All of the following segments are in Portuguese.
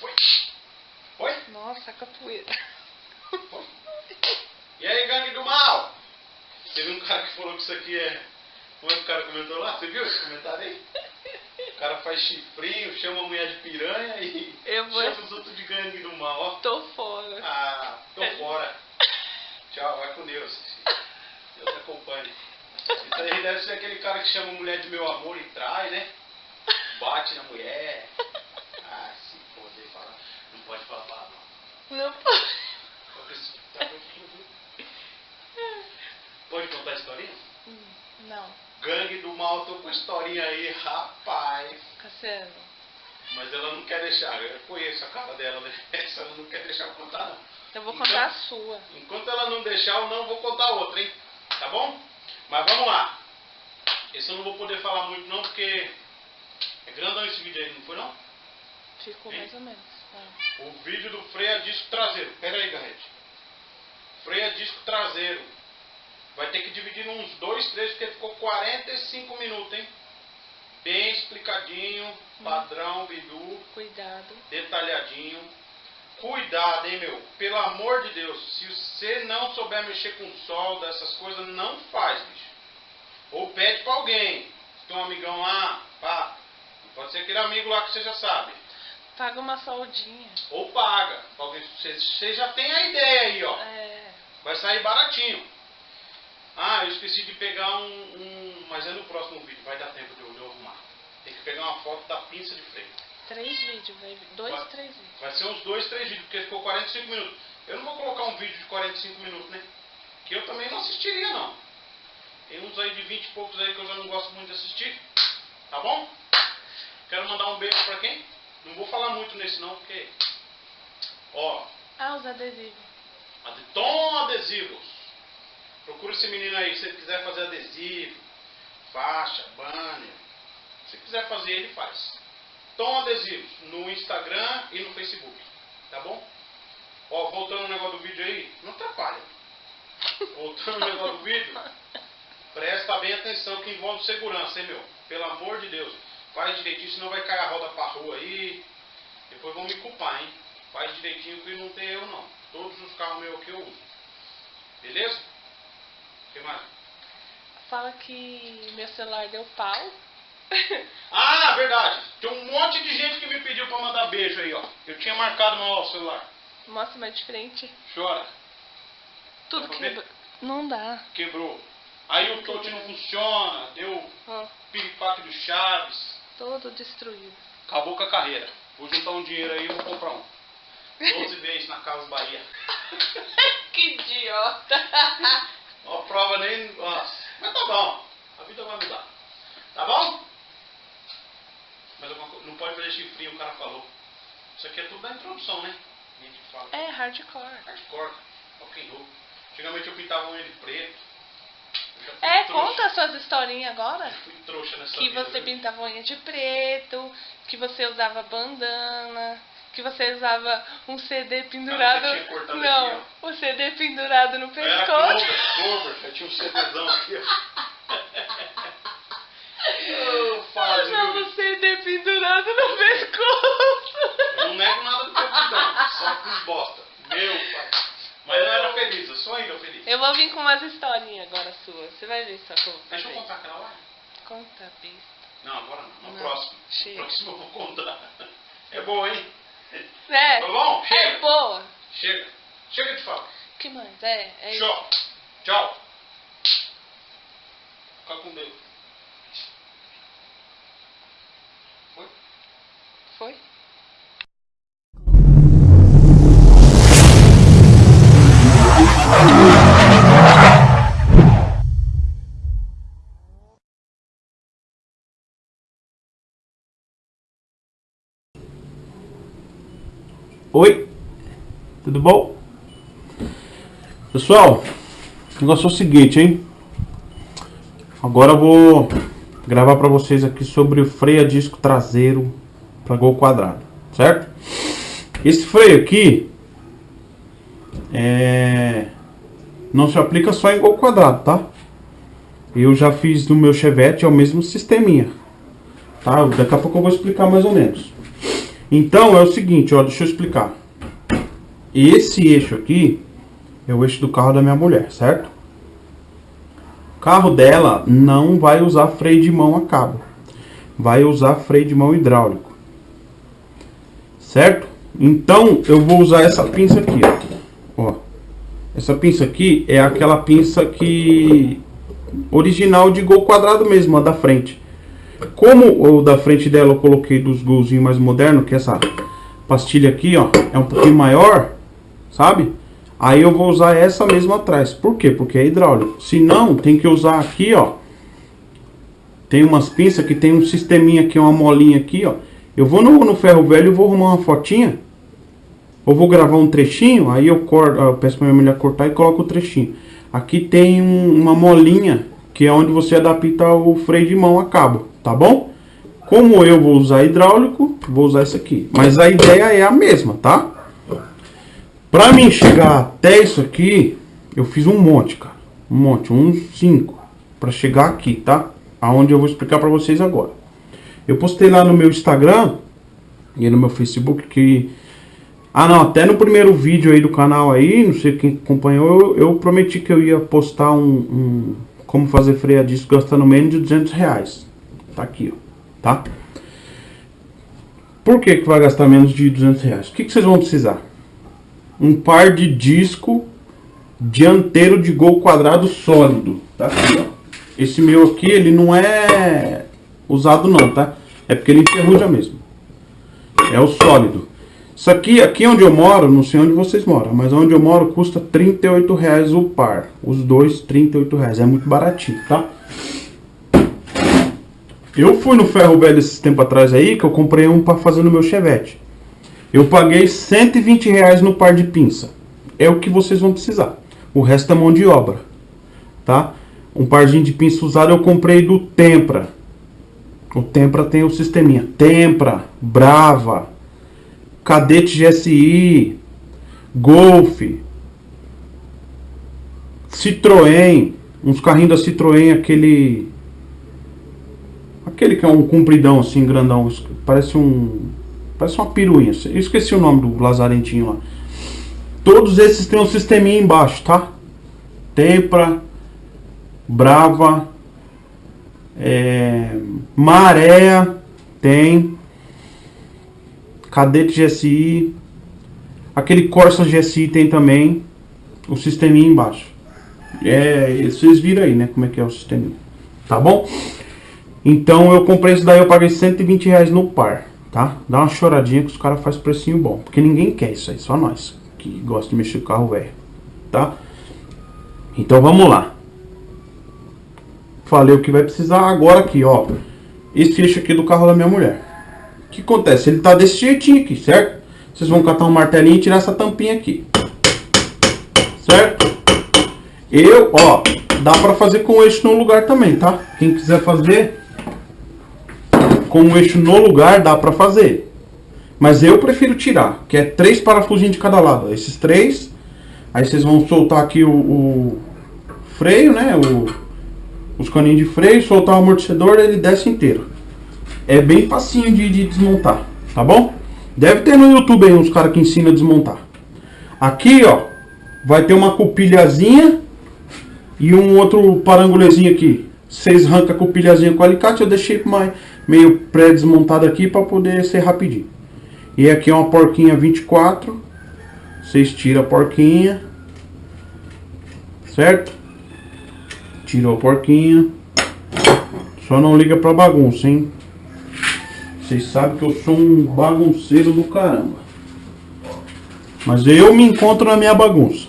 Foi. Foi? Nossa, capoeira. Foi. E aí, gangue do mal? Teve um cara que falou que isso aqui é... Como é que o cara comentou lá? Você viu esse comentário aí? O cara faz chifrinho, chama a mulher de piranha e Eu vou- chama os outros de gangue do mal, ó. Tô fora. Ah, tô fora. Tchau, vai com Deus. Deus te acompanhe. Isso aí deve ser aquele cara que chama a mulher de meu amor e trai, né? Bate na mulher. Ah, se poder falar. Não pode falar palavrão. Não pode. Pode contar a historinha? Não, Gangue do mal, tô com a historinha aí, rapaz. Cassiano. Mas ela não quer deixar, eu conheço a cara dela, né? Essa ela não quer deixar eu contar, não. Eu vou Então- contar a sua. Enquanto ela não deixar, eu não vou contar outra, hein? Tá bom? Mas vamos lá. Esse eu não vou poder falar muito não, porque é grandão esse vídeo aí, não foi não? Ficou Hein? mais ou menos. É. O vídeo do freio a disco traseiro. Pera aí, Garrete. Freio a disco traseiro. Vai ter que dividir uns dois, três, porque ficou 45 minutos, hein? Bem explicadinho, padrão, bidu. Cuidado. detalhadinho. Cuidado, hein, meu? Pelo amor de Deus, se você não souber mexer com solda, essas coisas, não faz, bicho. Ou pede pra alguém. Se tem um amigão lá, pá. Pode ser aquele amigo lá que você já sabe. Paga uma soldinha. Ou paga. alguém- Você, já tem a ideia aí, ó. É. Vai sair baratinho. Ah, eu esqueci de pegar um, um- Mas é no próximo vídeo, vai dar tempo de eu, arrumar. Tem que pegar uma foto da pinça de freio. Três vídeos, vai. Dois, Vai. três vídeos. Vai ser uns dois, três vídeos, porque ficou 45 minutos. Eu não vou colocar um vídeo de 45 minutos, né? Que eu também não assistiria, não. Tem uns aí de 20 e poucos aí que eu já não gosto muito de assistir. Tá bom? Quero mandar um beijo pra quem? Não vou falar muito nesse não, porque... Ó, Ah, os adesivos. Ade- Tom Adesivos. Procura esse menino aí, se ele quiser fazer adesivo, faixa, banner. Se quiser fazer, ele faz. Tom Adesivos, no Instagram e no Facebook. Tá bom? Ó, voltando ao negócio do vídeo aí, não atrapalha. Voltando ao negócio do vídeo, presta bem atenção que envolve segurança, hein, meu? Pelo amor de Deus. Faz direitinho, senão vai cair a roda pra rua aí. Depois vão me culpar, hein? Faz direitinho que não tem eu não. Todos os carros meus aqui eu uso. Beleza? O que mais? Fala que meu celular deu pau. Ah, verdade. Tem um monte de gente que me pediu pra mandar beijo aí, ó. Eu tinha marcado no celular. Mostra mais de frente. Chora. Tudo quebra. Não dá. Quebrou. Aí o touch não funciona. Deu piripaque do Chaves. Todo destruído. Acabou com a carreira. Vou juntar um dinheiro aí e vou comprar um. 12 vezes na Casa Bahia. que idiota. Ó, a prova nem. Nossa. Mas tá bom. A vida vai mudar. Tá bom? Mas não pode fazer chifrinho, o cara falou. Isso aqui é tudo da introdução, né? A gente fala. É hardcore. Hardcore, rock and roll. Antigamente eu pintava unha de preto. É, conta as suas agora. Eu Que vida, você viu? pintava unha de preto, que você usava bandana, que você usava um CD pendurado. cortado Não, aqui, o CD pendurado no Eu era pescoço. cover. Eu tinha um CDzão aqui, ó. Fase, Usava CD pendurado no pescoço. Eu não nego nada do que eu fiz, não. Só fiz bosta. Meu pai. Mas eu era feliz, eu sou ainda feliz. Eu vou vir com umas historinhas agora suas. Você vai ver só como Deixa eu contar aquela lá. Conta, besta. Não, agora não. No Não. próximo. Chega. No próximo eu vou contar. É boa, hein? É, Tá bom? é Chega. boa. Chega. Chega de falar. que mais? É, é isso. Tchau. Tchau. Fica com Deus. Oi, tudo bom? Pessoal, o negócio é o seguinte, hein? Agora eu vou gravar para vocês aqui sobre o freio a disco traseiro para gol quadrado, certo? Esse freio aqui é... não se aplica só em gol quadrado, tá? Eu já fiz no meu Chevette, é o mesmo sisteminha, tá? Daqui a pouco eu vou explicar mais ou menos. Então é o seguinte, ó, deixa eu explicar. Esse eixo aqui é o eixo do carro da minha mulher, certo? O carro dela não vai usar freio de mão a cabo. Vai usar freio de mão hidráulico. Certo? Então eu vou usar essa pinça aqui, ó. ó. Essa pinça aqui é aquela pinça que original de gol quadrado mesmo, a da frente. Como o da frente dela eu coloquei dos golzinhos mais modernos, que é essa pastilha aqui, ó, é um pouquinho maior, sabe? Aí eu vou usar essa mesmo atrás. Por quê? Porque é hidráulico. Se não, tem que usar aqui, ó. Tem umas pinças que tem um sisteminha aqui, uma molinha aqui, ó. Eu vou no, no ferro velho e vou arrumar uma fotinha. Ou vou gravar um trechinho, aí eu, corto, eu peço pra minha mulher cortar e coloco o trechinho. Aqui tem um, uma molinha, que é onde você adapta o freio de mão a cabo, tá bom? Como eu vou usar hidráulico, vou usar esse aqui. Mas a ideia é a mesma, tá? Pra mim chegar até isso aqui, eu fiz um monte, cara. Um monte, uns 5. Pra chegar aqui, tá? Aonde eu vou explicar pra vocês agora. Eu postei lá no meu Instagram e no meu Facebook que... Ah não, até no primeiro vídeo aí do canal aí, não sei quem acompanhou, eu, eu prometi que eu ia postar um, um... Como fazer freio a disco gastando menos de 200 reais. Tá aqui, ó. Tá? Por que que vai gastar menos de 200 reais? O que que vocês vão precisar? um par de disco dianteiro de gol quadrado sólido. Tá aqui, ó. Esse meu aqui, ele não é usado não, tá? É porque ele enferruja mesmo. É o sólido. Isso aqui, aqui onde eu moro, não sei onde vocês moram, mas onde eu moro custa 38 reais o par. Os dois, 38 reais. É muito baratinho, tá? Eu fui no ferro velho esses tempo atrás aí, que eu comprei um para fazer no meu chevette. Eu paguei 120 reais no par de pinça. É o que vocês vão precisar. O resto é mão de obra. Tá? Um parzinho de pinça usado eu comprei do Tempra. O Tempra tem o sisteminha. Tempra, Brava, Cadete GSI, Golf, Citroën. Uns carrinhos da Citroën, aquele... Aquele que é um compridão assim, grandão. Parece um Parece uma piruinha. Eu esqueci o nome do lazarentinho lá. Todos esses têm um sisteminha embaixo, tá? Tempra, Brava, é, Maré, tem. Cadete GSI. Aquele Corsa GSI tem também. O sisteminha embaixo. É, vocês viram aí, né? Como é que é o sisteminha. Tá bom? Então eu comprei isso daí, eu paguei 120 reais no par tá? Dá uma choradinha que os caras fazem precinho bom. Porque ninguém quer isso aí, só nós que gosta de mexer com carro velho, tá? Então vamos lá. Falei o que vai precisar agora aqui, ó. Esse eixo aqui do carro da minha mulher. O que acontece? Ele tá desse jeitinho aqui, certo? Vocês vão catar um martelinho e tirar essa tampinha aqui. Certo? Eu, ó, dá pra fazer com o eixo no lugar também, tá? Quem quiser fazer, com o eixo no lugar dá para fazer. Mas eu prefiro tirar, que é três parafusinhos de cada lado. Esses três, aí vocês vão soltar aqui o, o freio, né? O, os caninhos de freio, soltar o amortecedor, ele desce inteiro. É bem facinho de, de desmontar, tá bom? Deve ter no YouTube aí uns caras que ensinam a desmontar. Aqui, ó, vai ter uma cupilhazinha e um outro parangulezinho aqui. Vocês arrancam a cupilhazinha com alicate, eu deixei mais meio pré-desmontado aqui para poder ser rapidinho. E aqui é uma porquinha 24. Vocês tiram a porquinha. Certo? Tirou a porquinha. Só não liga pra bagunça, hein? Vocês sabem que eu sou um bagunceiro do caramba. Mas eu me encontro na minha bagunça.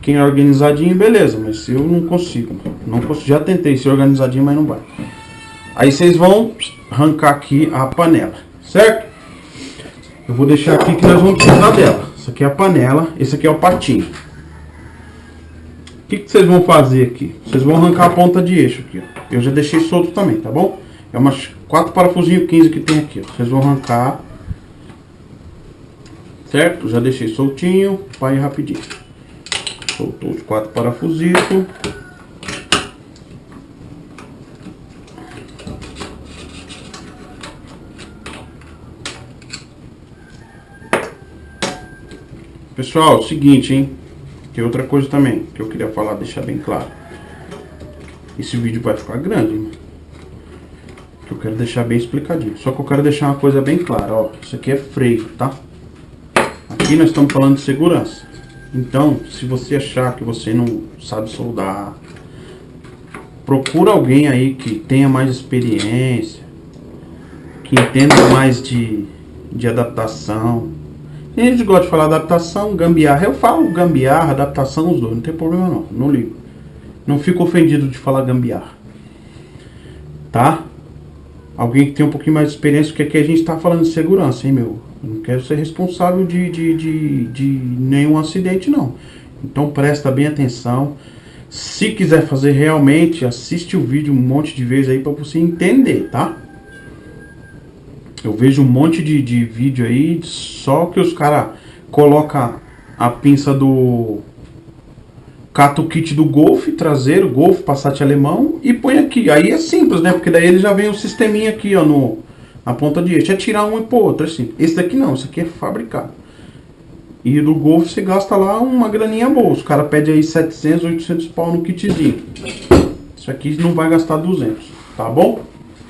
Quem é organizadinho, beleza. Mas eu não consigo. Não consigo. Já tentei ser organizadinho, mas não vai. Aí vocês vão arrancar aqui a panela, certo? Eu vou deixar aqui que nós vamos precisar dela. Isso aqui é a panela, esse aqui é o patinho. O que, que vocês vão fazer aqui? Vocês vão arrancar a ponta de eixo aqui, ó. Eu já deixei solto também, tá bom? É umas quatro parafusinhos 15 que tem aqui, ó. Vocês vão arrancar. Certo? Já deixei soltinho ir rapidinho. Soltou os quatro parafusitos. Pessoal, seguinte, hein? Tem outra coisa também que eu queria falar, deixar bem claro. Esse vídeo vai ficar grande, hein? Que eu quero deixar bem explicadinho. Só que eu quero deixar uma coisa bem clara, ó. Isso aqui é freio, tá? Aqui nós estamos falando de segurança. Então, se você achar que você não sabe soldar, procura alguém aí que tenha mais experiência, que entenda mais de, de adaptação. A gente gosta de falar adaptação, gambiarra. Eu falo gambiarra, adaptação, os dois, não tem problema não, não ligo. Não fico ofendido de falar gambiarra. Tá? Alguém que tem um pouquinho mais de experiência, porque aqui a gente está falando de segurança, hein, meu? não quero ser responsável de, de, de, de nenhum acidente, não. Então presta bem atenção. Se quiser fazer realmente, assiste o vídeo um monte de vezes aí para você entender, tá? Eu vejo um monte de, de vídeo aí, só que os caras colocam a pinça do... Cata o kit do Golf traseiro, Golf, Passat alemão e põe aqui. Aí é simples, né? Porque daí ele já vem o sisteminha aqui, ó, no a ponta de eixo. É tirar um e pôr outro, assim. Esse daqui não, esse aqui é fabricado. E do Golf você gasta lá uma graninha boa. Os caras pedem aí 700, 800 pau no kitzinho. Isso aqui não vai gastar 200, tá bom?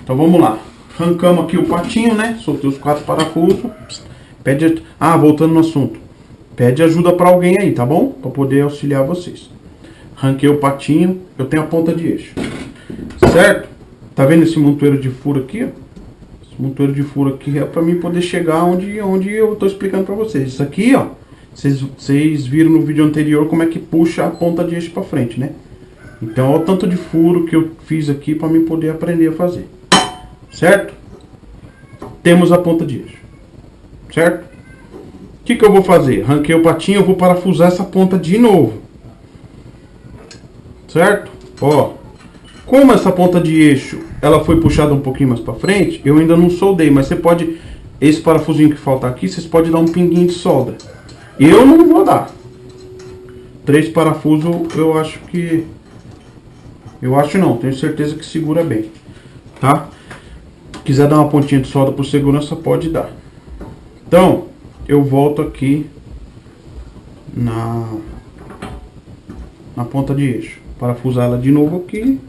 Então vamos lá. Arrancamos aqui o patinho, né? Soltei os quatro parafusos. Pede... Ah, voltando no assunto. Pede ajuda para alguém aí, tá bom? Para poder auxiliar vocês. Arranquei o patinho. Eu tenho a ponta de eixo. Certo? Tá vendo esse montoeiro de furo aqui, ó? motor de furo aqui é para mim poder chegar onde, onde eu estou explicando para vocês. Isso aqui, ó, vocês, vocês viram no vídeo anterior como é que puxa a ponta de eixo para frente, né? Então, olha o tanto de furo que eu fiz aqui para mim poder aprender a fazer. Certo? Temos a ponta de eixo. Certo? O que, que eu vou fazer? Ranquei o patinho, eu vou parafusar essa ponta de novo. Certo? Ó, como essa ponta de eixo ela foi puxada um pouquinho mais para frente, eu ainda não soldei, mas você pode, esse parafusinho que falta aqui, vocês podem dar um pinguinho de solda. Eu não vou dar. Três parafusos eu acho que, eu acho não, tenho certeza que segura bem, tá? Quiser dar uma pontinha de solda por segurança, pode dar. Então, eu volto aqui na, na ponta de eixo. Parafusar ela de novo aqui.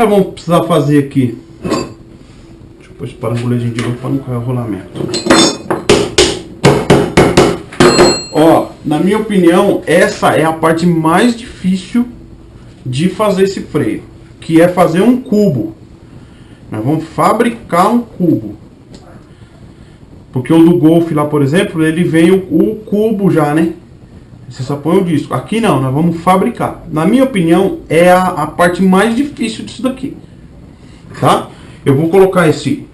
Nós vamos precisar fazer aqui? Deixa eu pôr esse parabolezinho de novo para não cair o rolamento. Ó, na minha opinião, essa é a parte mais difícil de fazer esse freio. Que é fazer um cubo. Nós vamos fabricar um cubo. Porque o do Golf lá, por exemplo, ele vem o, o cubo já, né? Você só põe o disco. Aqui não, nós vamos fabricar. Na minha opinião, é a, a parte mais difícil disso daqui. Tá? Eu vou colocar esse,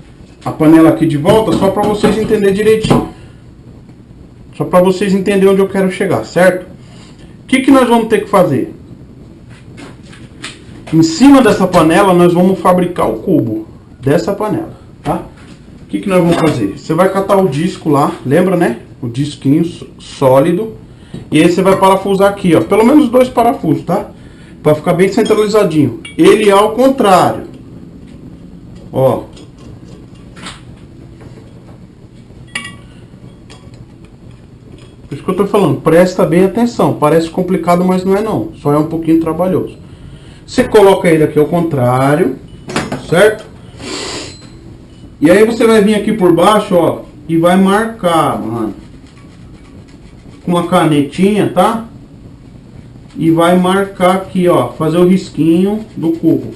a panela aqui de volta só para vocês entenderem direitinho. Só para vocês entenderem onde eu quero chegar, certo? O que, que nós vamos ter que fazer? Em cima dessa panela, nós vamos fabricar o cubo dessa panela, tá? O que, que nós vamos fazer? Você vai catar o disco lá, lembra, né? O disquinho sólido e aí você vai parafusar aqui, ó. Pelo menos dois parafusos, tá? Pra ficar bem centralizadinho. Ele é ao contrário. Ó. Por isso que eu tô falando, presta bem atenção. Parece complicado, mas não é não. Só é um pouquinho trabalhoso. Você coloca ele aqui ao contrário, certo? E aí você vai vir aqui por baixo, ó, e vai marcar, mano. Com uma canetinha, tá? E vai marcar aqui, ó, fazer o risquinho do cubo.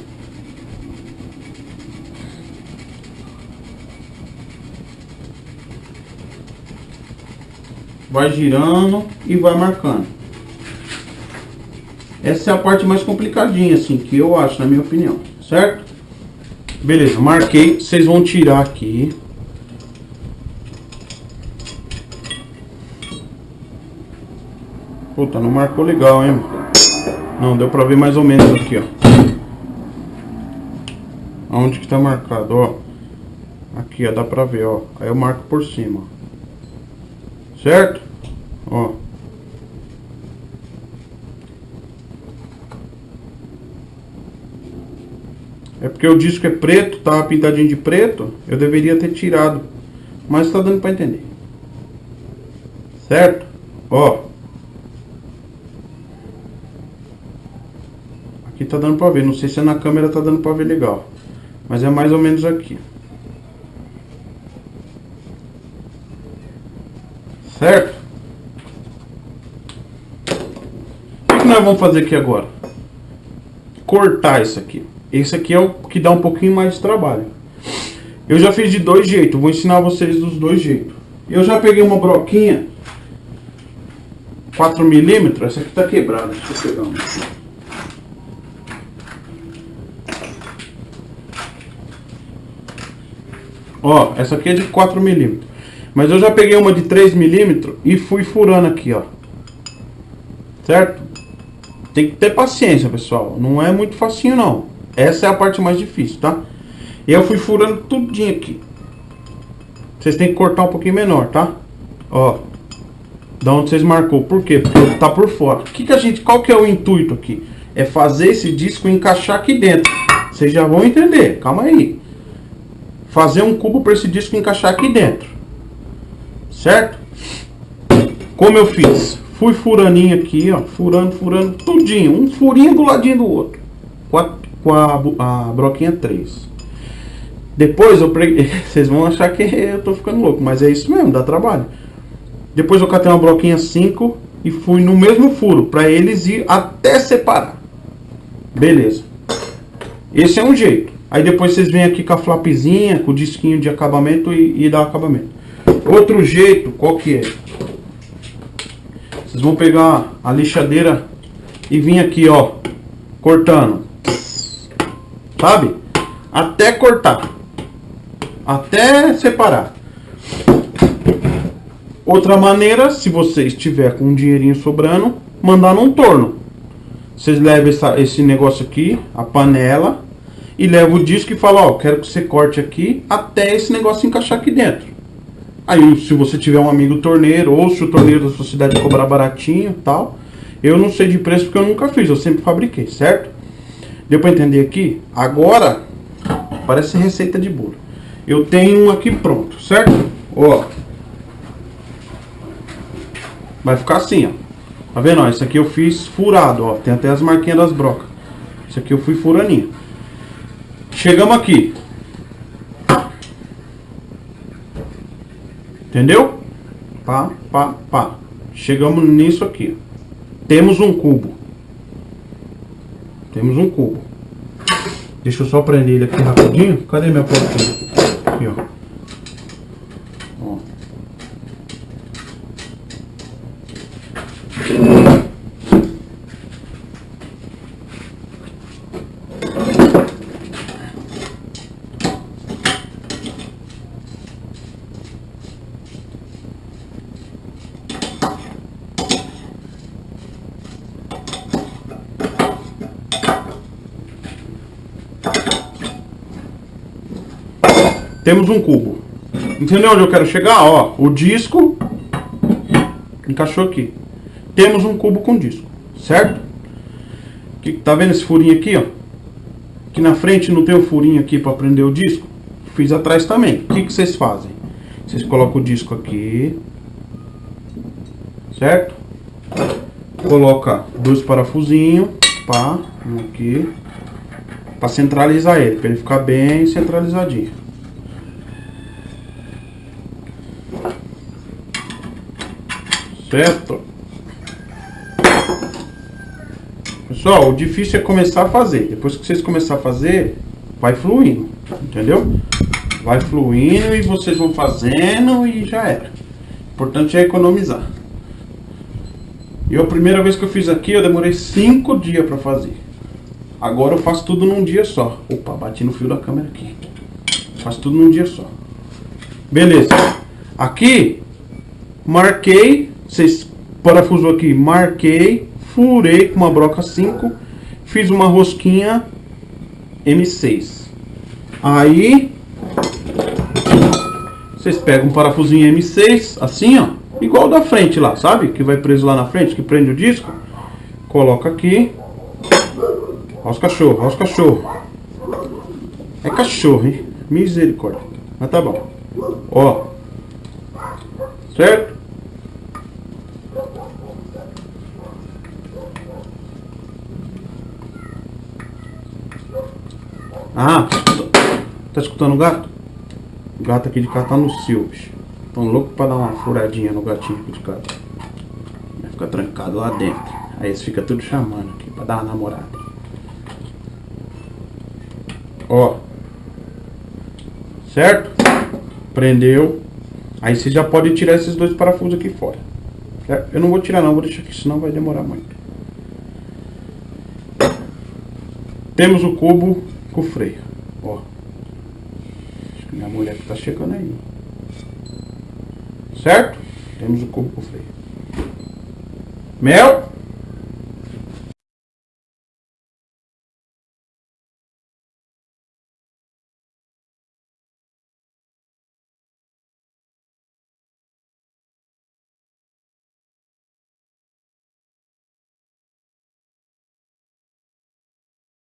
Vai girando e vai marcando. Essa é a parte mais complicadinha, assim, que eu acho, na minha opinião, certo? Beleza, marquei. Vocês vão tirar aqui. Puta, não marcou legal, hein? Não, deu pra ver mais ou menos aqui, ó. Onde que tá marcado, ó. Aqui, ó, dá pra ver, ó. Aí eu marco por cima. Certo? Ó. É porque o disco é preto, tava pintadinho de preto. Eu deveria ter tirado. Mas tá dando pra entender. Certo? Ó. Aqui tá dando pra ver. Não sei se na câmera tá dando pra ver legal. Mas é mais ou menos aqui. Certo? O que nós vamos fazer aqui agora? Cortar isso aqui. Esse aqui é o que dá um pouquinho mais de trabalho. Eu já fiz de dois jeitos. Vou ensinar vocês dos dois jeitos. Eu já peguei uma broquinha 4 milímetros. Essa aqui tá quebrada. Deixa eu pegar uma. Ó, essa aqui é de 4 milímetros. Mas eu já peguei uma de 3 milímetros e fui furando aqui, ó. Certo? Tem que ter paciência, pessoal. Não é muito facinho, não. Essa é a parte mais difícil, tá? Eu fui furando tudinho aqui. Vocês têm que cortar um pouquinho menor, tá? Ó. Da onde vocês marcou. Por quê? Porque tá por fora. Que que a gente, qual que é o intuito aqui? É fazer esse disco encaixar aqui dentro. Vocês já vão entender. Calma aí fazer um cubo para esse disco encaixar aqui dentro. Certo? Como eu fiz? Fui furaninho aqui, ó, furando, furando, tudinho, um furinho do ladinho do outro. Com a, com a, a broquinha 3. Depois eu preguei, vocês vão achar que eu tô ficando louco, mas é isso mesmo, dá trabalho. Depois eu catei uma broquinha 5 e fui no mesmo furo, para eles ir até separar. Beleza. Esse é um jeito. Aí depois vocês vêm aqui com a flapzinha, com o disquinho de acabamento e, e dá acabamento. Outro jeito, qual que é? Vocês vão pegar a lixadeira e vir aqui, ó, cortando. Sabe? Até cortar. Até separar. Outra maneira, se você estiver com um dinheirinho sobrando, mandar num torno. Vocês levam essa, esse negócio aqui, a panela, e leva o disco e fala, ó, quero que você corte aqui até esse negócio encaixar aqui dentro. Aí, se você tiver um amigo torneiro, ou se o torneiro da sua cidade cobrar baratinho tal, eu não sei de preço porque eu nunca fiz, eu sempre fabriquei, certo? Deu para entender aqui? Agora, parece receita de bolo. Eu tenho um aqui pronto, certo? Ó. Vai ficar assim, ó. Tá vendo? Ó, esse aqui eu fiz furado, ó. Tem até as marquinhas das brocas. Esse aqui eu fui furaninho. Chegamos aqui. Entendeu? Pá, pá, pá. Chegamos nisso aqui. Temos um cubo. Temos um cubo. Deixa eu só prender ele aqui rapidinho. Cadê minha porta? Aqui, ó. Temos um cubo. Entendeu onde eu quero chegar? Ó, o disco encaixou aqui. Temos um cubo com disco, certo? Que, tá vendo esse furinho aqui, ó? Aqui na frente não tem o um furinho aqui para prender o disco? Fiz atrás também. O que, que vocês fazem? Vocês colocam o disco aqui. Certo? Coloca dois parafusinhos. Pá, um aqui. Para centralizar ele, para ele ficar bem centralizadinho. Certo? Pessoal, o difícil é começar a fazer. Depois que vocês começarem a fazer, vai fluindo. Entendeu? Vai fluindo e vocês vão fazendo e já era. O importante é economizar. E a primeira vez que eu fiz aqui, eu demorei 5 dias para fazer. Agora eu faço tudo num dia só. Opa, bati no fio da câmera aqui. Faço tudo num dia só. Beleza. Aqui, marquei, vocês parafuso aqui, marquei, furei com uma broca 5, fiz uma rosquinha M6. Aí, vocês pegam um parafusinho M6, assim ó, igual da frente lá, sabe? Que vai preso lá na frente, que prende o disco. Coloca aqui. Olha os cachorros, olha os cachorros. É cachorro, hein? Misericórdia. Mas tá bom. Ó. Certo? Ah, tá escutando o gato? O gato aqui de cá tá no bicho. Tão louco pra dar uma furadinha no gatinho aqui de casa. Vai ficar trancado lá dentro. Aí eles ficam tudo chamando aqui pra dar uma namorada. Ó. Certo? Prendeu. Aí você já pode tirar esses dois parafusos aqui fora. Eu não vou tirar não, vou deixar aqui, senão vai demorar muito. Temos o cubo com freio. Ó. Acho que minha mulher que tá chegando aí. Certo? Temos o cubo com freio. Mel.